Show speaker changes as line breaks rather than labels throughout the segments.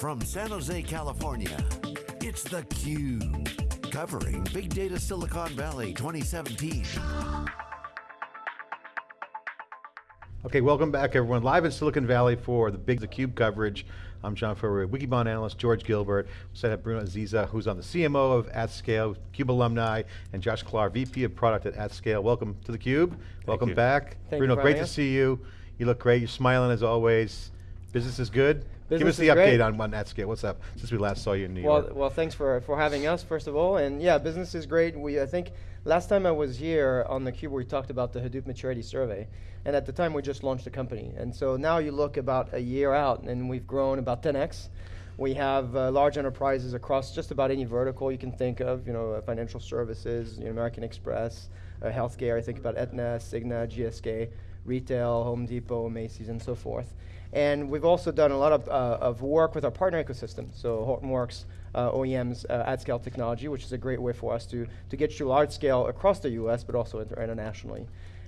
from San Jose, California, it's theCUBE. Covering Big Data Silicon Valley 2017.
Okay, welcome back everyone. Live in Silicon Valley for the Big theCUBE coverage. I'm John Furrier, Wikibon analyst, George Gilbert. We said have Bruno Aziza, who's on the CMO of AtScale, CUBE alumni, and Josh Klahr, VP of Product at AtScale. Welcome to theCUBE. Welcome
you.
back.
Thank
Bruno,
you
great to see you. You look great, you're smiling as always. Business is good? Give us the update
great.
on, on AtScale. What's up, since we last saw you in New
Well,
York?
well, thanks for, for having us, first of all. And yeah, business is great. We, I think last time I was here on the Cube, we talked about the Hadoop Maturity Survey. And at the time, we just launched the company. And so now you look about a year out, and we've grown about 10x. We have uh, large enterprises across just about any vertical you can think of, you know, uh, financial services, you know, American Express, uh, healthcare, I think about Aetna, Cigna, GSK, retail, Home Depot, Macy's, and so forth. And we've also done a lot of, uh, of work with our partner ecosystem. So Hortonworks, uh, OEMs, uh, AtScale technology, which is a great way for us to, to get to large scale across the US, but also inter internationally.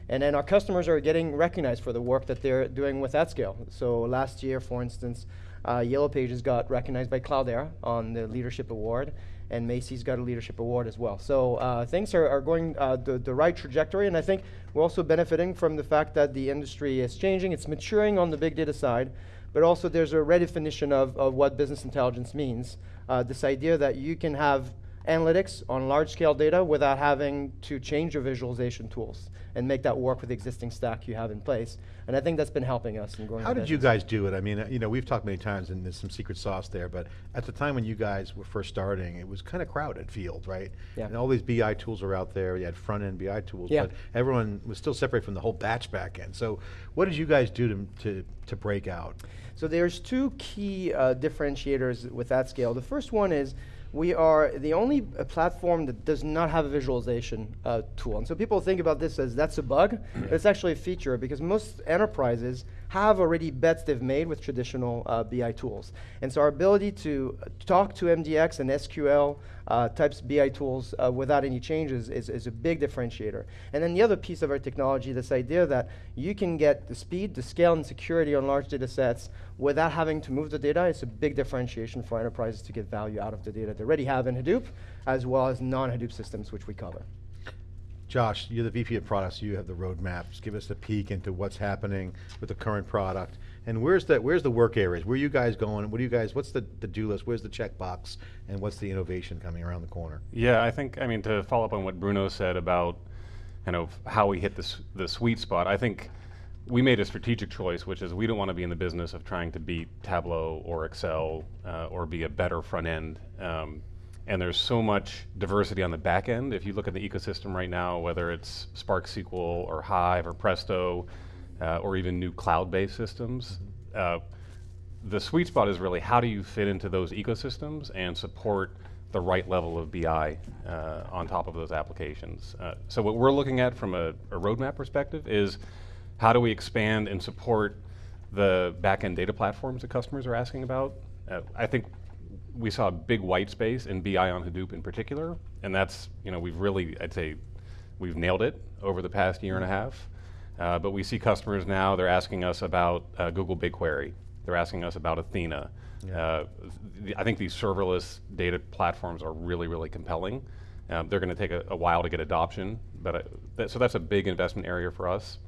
And then our customers are getting recognized for the work that they're doing with AtScale. So last year, for instance, uh, Yellow Pages got recognized by Cloudera on the Leadership Award, and Macy's got a Leadership Award as well. So uh, things are, are going uh, the, the right trajectory, and I think we're also benefiting from the fact that the industry is changing, it's maturing on the big data side, but also there's a redefinition of, of what business intelligence means. Uh, this idea that you can have analytics on large scale data without having to change your visualization tools and make that work with the existing stack you have in place. And I think that's been helping us in growing
How did you guys do it? I mean, uh, you know, we've talked many times and there's some secret sauce there, but at the time when you guys were first starting, it was kind of crowded field, right?
Yeah.
And all these BI tools are out there, you had front-end BI tools,
Yeah.
but everyone was still separated from the whole batch back end. So what did you guys do to, to, to break out?
So there's two key uh, differentiators with AtScale. The first one is we are the only uh, platform that does not have a visualization uh, tool. And so people think about this as that's a bug, it's actually a feature because most enterprises have already bets they've made with traditional uh, BI tools. And so our ability to talk to MDX and SQL uh, types BI tools uh, without any changes is, is a big differentiator. And then the other piece of our technology, this idea that you can get the speed, the scale, and security on large data sets without having to move the data is a big differentiation for enterprises to get value out of the data they already have in Hadoop, as well as non-Hadoop systems, which we cover.
Josh, you're the VP of products, you have the roadmaps. Give us a peek into what's happening with the current product. And where's the, where's the work areas? Where are you guys going? What do you guys, what's the, the do list? Where's the checkbox? And what's the innovation coming around the corner?
Yeah, I think, I mean, to follow up on what Bruno said about kind of how we hit this, the sweet spot, I think we made a strategic choice, which is we don't want to be in the business of trying to beat Tableau or Excel uh, or be a better front end. Um, and there's so much diversity on the back end. If you look at the ecosystem right now, whether it's Spark SQL or Hive or Presto, uh, or even new cloud-based systems, uh, the sweet spot is really how do you fit into those ecosystems and support the right level of BI uh, on top of those applications. Uh, so what we're looking at from a, a roadmap perspective is how do we expand and support the back-end data platforms that customers are asking about. Uh, I think we saw a big white space in BI on Hadoop in particular, and that's, you know, we've really, I'd say, we've nailed it over the past year and a half. Uh, but we see customers now, they're asking us about uh, Google BigQuery. They're asking us about Athena. Uh, th- I think these serverless data platforms are really, really compelling. Um, they're going to take a, a while to get adoption, but uh, that, so that's a big investment area for us.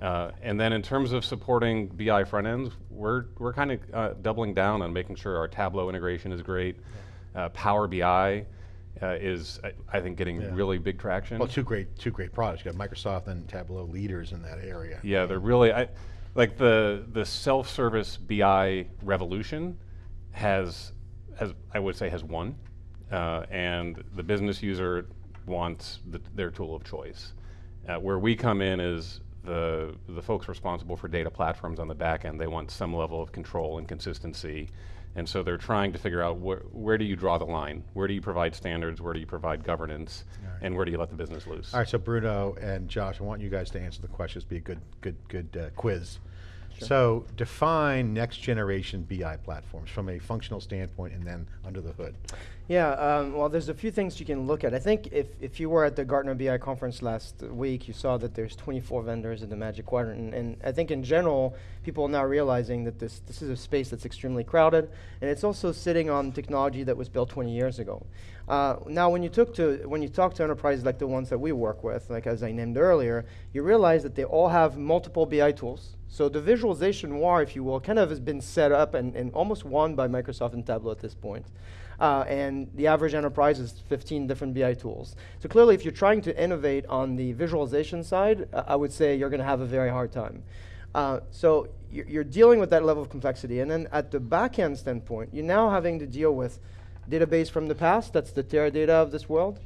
Uh, and then in terms of supporting BI front ends, we're, we're kind of uh, doubling down on making sure our Tableau integration is great. Uh, Power BI uh, is, I, I think, getting
Yeah.
really big traction.
Well, two great, two great products. You got Microsoft and Tableau leaders in that area.
Yeah, they're really, I, like the, the self-service BI revolution has, has, I would say has won. Uh, and the business user wants the, their tool of choice. Uh, where we come in is the, the folks responsible for data platforms on the back end, they want some level of control and consistency. And so they're trying to figure out where, where do you draw the line? Where do you provide standards? Where do you provide governance? And where do you let the business loose?
All right, so Bruno and Josh, I want you guys to answer the questions, be a good, good, good uh, quiz. So define next generation BI platforms from a functional standpoint and then under the hood.
Yeah, um, well, there's a few things you can look at. I think if, if you were at the Gartner BI conference last week, you saw that there's 24 vendors in the Magic Quadrant. And, and I think in general, people are now realizing that this, this is a space that's extremely crowded, and it's also sitting on technology that was built 20 years ago. Uh, now, when you, took to, when you talk to enterprises like the ones that we work with, like as I named earlier, you realize that they all have multiple BI tools. So the visualization war, if you will, kind of has been set up and, and almost won by Microsoft and Tableau at this point uh, and the average enterprise is 15 different BI tools. So clearly, if you're trying to innovate on the visualization side, uh, I would say you're going to have a very hard time. Uh, so you're, dealing with that level of complexity. And then at the back-end standpoint, you're now having to deal with database from the past, that's the Teradata of this world,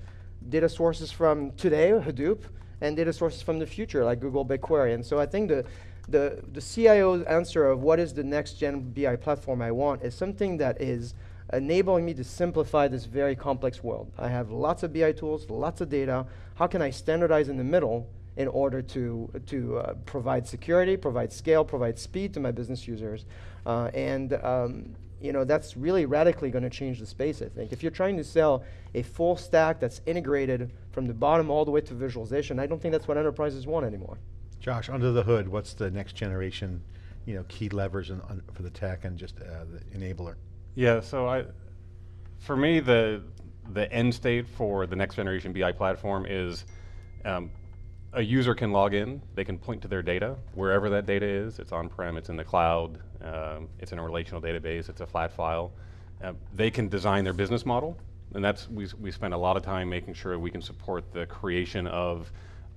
data sources from today, Hadoop, and data sources from the future, like Google BigQuery. And so I think the, the, the CIO's answer of what is the next gen BI platform I want is something that is enabling me to simplify this very complex world. I have lots of BI tools, lots of data. How can I standardize in the middle in order to, to uh, provide security, provide scale, provide speed to my business users? Uh, and um, you know, that's really radically going to change the space, I think. If you're trying to sell a full stack that's integrated from the bottom all the way to visualization, I don't think that's what enterprises want anymore.
Josh, under the hood, what's the next generation you know, key levers in, for the tech and just uh, the enabler?
Yeah, so I, for me, the the end state for the next generation BI platform is um, a user can log in, they can point to their data, wherever that data is. It's on-prem, it's in the cloud, um, it's in a relational database, it's a flat file. Uh, they can design their business model, and that's, we, we spend a lot of time making sure we can support the creation of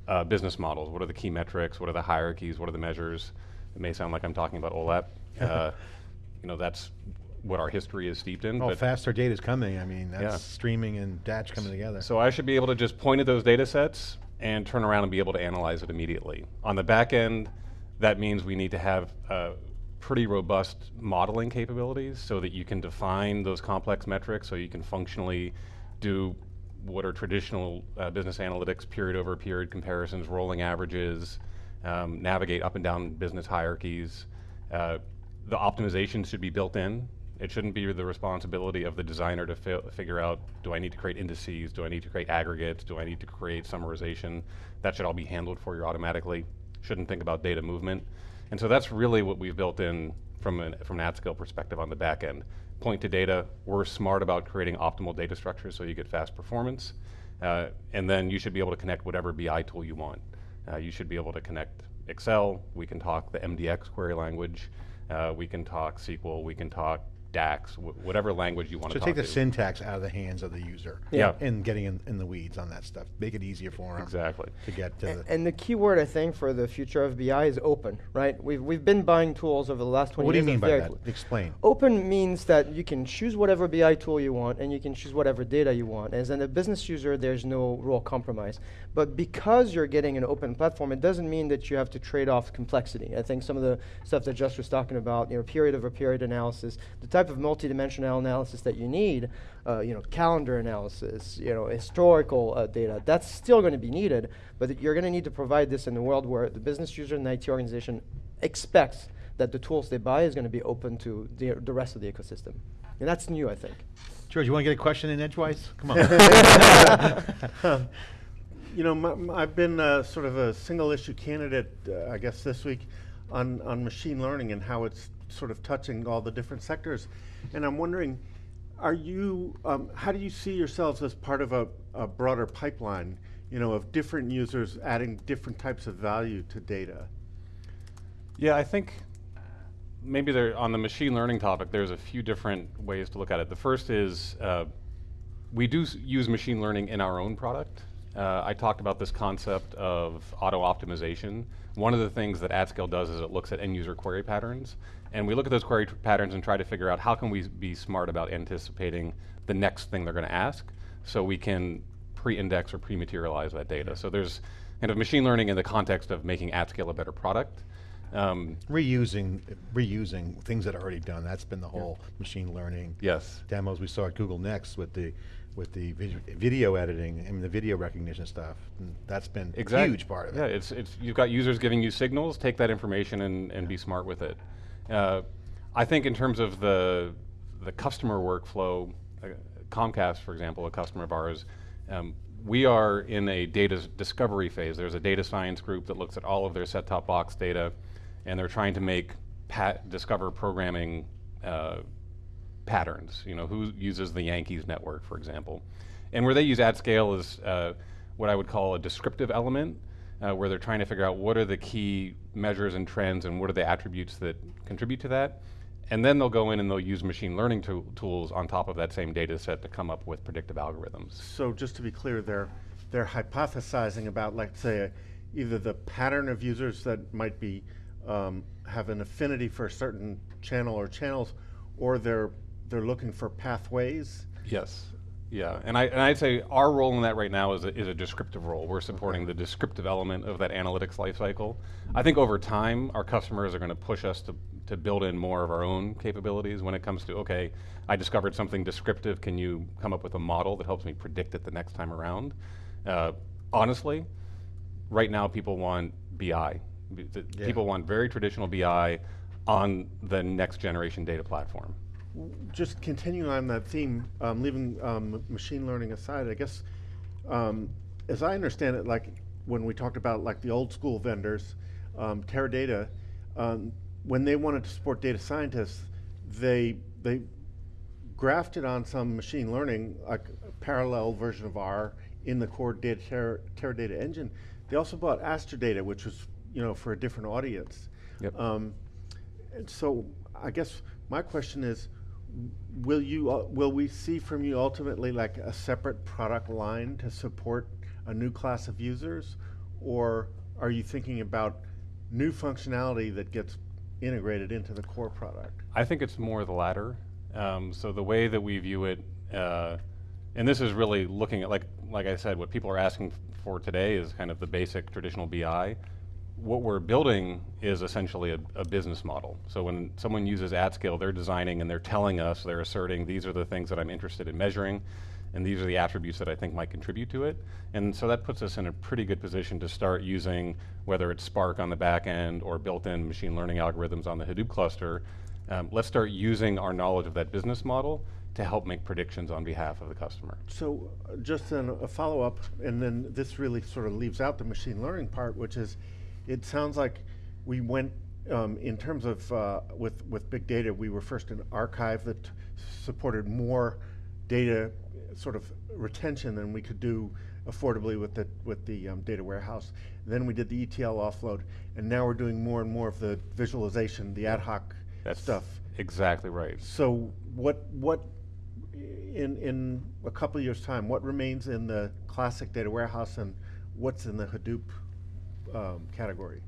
uh, business models. What are the key metrics? What are the hierarchies? What are the measures? It may sound like I'm talking about OLAP. Uh, you know, that's what our history is steeped in.
Oh, faster data is coming. I mean, that's
yeah.
streaming and batch coming together.
So I should be able to just point at those data sets and turn around and be able to analyze it immediately. On the back end, that means we need to have uh, pretty robust modeling capabilities so that you can define those complex metrics so you can functionally do what are traditional uh, business analytics, period over period comparisons, rolling averages, um, navigate up and down business hierarchies. Uh, the optimization should be built in it shouldn't be the responsibility of the designer to fi figure out, do I need to create indices, do I need to create aggregates, do I need to create summarization? That should all be handled for you automatically. Shouldn't think about data movement. And so that's really what we've built in from an, from an at-scale perspective on the back end. Point to data, we're smart about creating optimal data structures so you get fast performance. Uh, and then you should be able to connect whatever BI tool you want. Uh, you should be able to connect Excel, we can talk the MDX query language, uh, we can talk SQL, we can talk DAX, wh whatever language you want
so
to
take the
to.
syntax out of the hands of the user.
Yeah.
And getting in, in the weeds on that stuff. Make it easier for them.
Exactly.
To get to
and,
the.
and the key word I think for the future of BI is open, right? We've, we've been buying tools over the last 20
what do you mean by that? Explain.
Open means that you can choose whatever BI tool you want and you can choose whatever data you want. As a business user, there's no real compromise. But because you're getting an open platform, it doesn't mean that you have to trade off complexity. I think some of the stuff that Josh was talking about, you know, period over period analysis, the type of multidimensional analysis that you need, uh, you know, calendar analysis, you know, historical uh, data, that's still going to be needed, but you're going to need to provide this in a world where the business user and the IT organization expects that the tools they buy is going to be open to the, the rest of the ecosystem. And that's new, I think.
George, you want to get a question in edgewise? Come on.
you know, I've been uh, sort of a single issue candidate, uh, I guess this week, on, on machine learning and how it's sort of touching all the different sectors. And I'm wondering, are you, um, how do you see yourselves as part of a, a, broader pipeline, you know, of different users adding different types of value to data?
Yeah, I think maybe there, on the machine learning topic, there's a few different ways to look at it. The first is uh, we do use machine learning in our own product. Uh, I talked about this concept of auto optimization. One of the things that AtScale does is it looks at end user query patterns. And we look at those query patterns and try to figure out how can we be smart about anticipating the next thing they're going to ask so we can pre-index or pre-materialize that data. So there's kind of machine learning in the context of making AtScale a better product. Um,
Reusing, reusing things that are already done. That's been the whole machine learning
yes.
demos we saw at Google Next with the with the vid- video editing and the video recognition stuff. That's been a huge part of it.
yeah,
it.
it's it's you've got users giving you signals. Take that information and, and be smart with it. Uh, I think in terms of the the customer workflow, uh, Comcast, for example, a customer of ours, um, we are in a data discovery phase. There's a data science group that looks at all of their set-top box data, and they're trying to make pat discover programming. Uh, patterns. You know, who uses the Yankees network, for example. And where they use AtScale is uh, what I would call a descriptive element, uh, where they're trying to figure out what are the key measures and trends and what are the attributes that contribute to that. And then they'll go in and they'll use machine learning tool tools on top of that same data set to come up with predictive algorithms.
So just to be clear, they're, they're hypothesizing about, like, say, either the pattern of users that might be, um, have an affinity for a certain channel or channels, or they're, they're looking for pathways.
Yes. Yeah, and I and I'd say our role in that right now is a, is a descriptive role. We're supporting the descriptive element of that analytics lifecycle. I think over time, our customers are going to push us to to build in more of our own capabilities when it comes to okay, I discovered something descriptive. Can you come up with a model that helps me predict it the next time around? Uh, honestly, right now people want BI. B-
Yeah.
People want very traditional BI on the next generation data platform.
Just continuing on that theme, um, leaving um, machine learning aside, I guess, um, as I understand it, like when we talked about like the old school vendors, um, Teradata, um, when they wanted to support data scientists, they they grafted on some machine learning, like a parallel version of R in the core data Ter- Teradata engine. They also bought Aster Data, which was you know for a different audience.
Yep.
Um, and so I guess my question is, will you, uh, will we see from you ultimately like a separate product line to support a new class of users? Or are you thinking about new functionality that gets integrated into the core product?
I think it's more the latter. Um, so the way that we view it, uh, and this is really looking at like like I said, what people are asking for today is kind of the basic traditional BI. What we're building is essentially a, a business model. So when someone uses AtScale, they're designing and they're telling us, they're asserting these are the things that I'm interested in measuring, and these are the attributes that I think might contribute to it. And so that puts us in a pretty good position to start using whether it's Spark on the back end or built-in machine learning algorithms on the Hadoop cluster. Um, let's start using our knowledge of that business model to help make predictions on behalf of the customer.
So uh, just then a follow-up, and then this really sort of leaves out the machine learning part, which is, it sounds like we went, um, in terms of, uh, with, with big data, we were first an archive that supported more data sort of retention than we could do affordably with the, with the um, data warehouse. Then we did the ETL offload, and now we're doing more and more of the visualization, the ad hoc
That's
stuff.
exactly right.
So what, what, in, in a couple of years' time, what remains in the classic data warehouse and what's in the Hadoop um, category?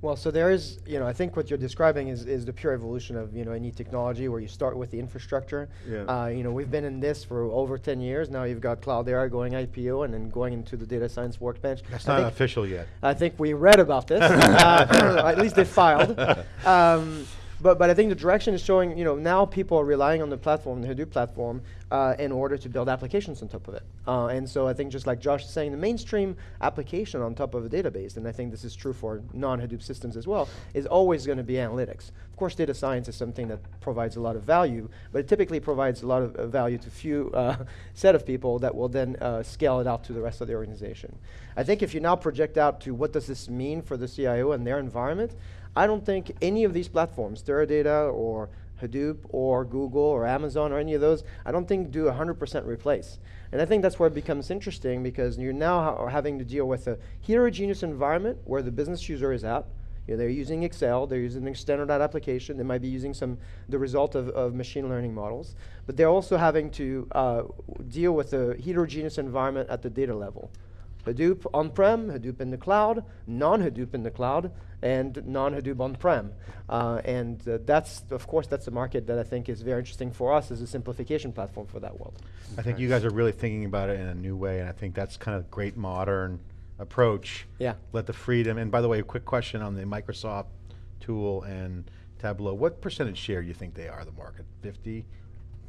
Well, so there is, you know, I think what you're describing is, is the pure evolution of, you know, any technology where you start with the infrastructure.
Yeah.
Uh, you know, we've been in this for over 10 years. Now you've got Cloudera going IPO and then going into the data science workbench.
That's
I
not official yet.
I think we read about this. uh, at least they filed. Um, but, but I think the direction is showing, you know, now people are relying on the platform, the Hadoop platform, uh, in order to build applications on top of it. Uh, and so I think just like Josh is saying, the mainstream application on top of a database, and I think this is true for non-Hadoop systems as well, is always going to be analytics. Of course, data science is something that provides a lot of value, but it typically provides a lot of uh, value to few uh, set of people that will then uh, scale it out to the rest of the organization. I think if you now project out to what does this mean for the CIO and their environment, I don't think any of these platforms, Teradata or Hadoop or Google or Amazon or any of those, I don't think do 100% replace. And I think that's where it becomes interesting because you're now ha- having to deal with a heterogeneous environment where the business user is at. You know, they're using Excel, they're using a standardized application, they might be using some the result of, of machine learning models, but they're also having to uh, deal with a heterogeneous environment at the data level. Hadoop on-prem, Hadoop in the cloud, non-Hadoop in the cloud, and non-Hadoop on-prem. Uh, and uh, that's, of course, that's a market that I think is very interesting for us as a simplification platform for that world.
I think you guys are really thinking about it in a new way, and I think that's kind of great modern approach.
Yeah.
Let the freedom, and by the way, a quick question on the Microsoft tool and Tableau. What percentage share do you think they are of the market? 50?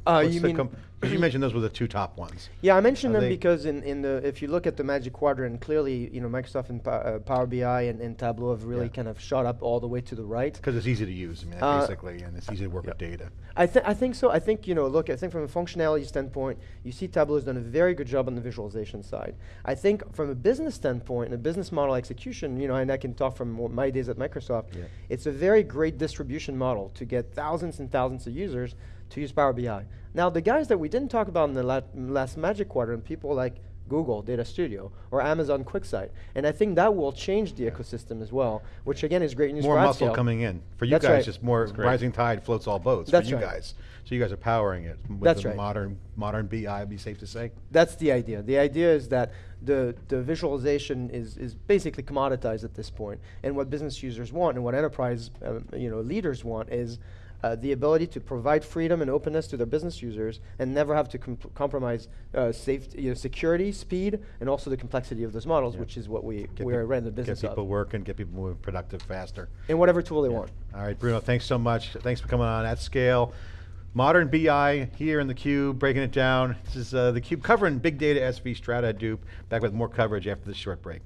Uh,
What's
you mean?
'cause you mentioned those were the two top ones.
Yeah, I mentioned
Are
them because in, in the if you look at the Magic Quadrant, clearly you know Microsoft and uh, Power BI and, and Tableau have really
Yeah.
kind of shot up all the way to the right.
Because it's easy to use, I mean,
Uh,
basically, and it's easy to work with data.
I, th- I think so. I think, you know, look, I think from a functionality standpoint, you see Tableau has done a very good job on the visualization side. I think from a business standpoint and a business model execution, you know, and I can talk from my days at Microsoft,
Yeah.
it's a very great distribution model to get thousands and thousands of users to use Power BI. Now, the guys that we didn't talk about in the la- last Magic Quadrant, people like Google Data Studio or Amazon QuickSight, and I think that will change the ecosystem as well, which again is great news
More
for More
muscle
AtScale.
coming in. For you
That's
guys,
right.
just more rising tide floats all boats
That's
for you
right.
guys. So you guys are powering it with
That's
the
right.
modern modern BI, would be safe to say?
That's the idea. The idea is that the, the visualization is, is basically commoditized at this point. And what business users want and what enterprise uh, you know, leaders want is uh, the ability to provide freedom and openness to their business users and never have to comp- compromise uh, safety, you know, security, speed, and also the complexity of those models,
Yeah.
which is what we,
Get
we're in the business
Get people
of.
working, get people more productive faster.
In whatever tool they want.
All right, Bruno, thanks so much. Thanks for coming on AtScale. Modern BI here in the Cube, breaking it down. This is uh, the Cube covering big data, SV, Strata, Hadoop. Back with more coverage after this short break.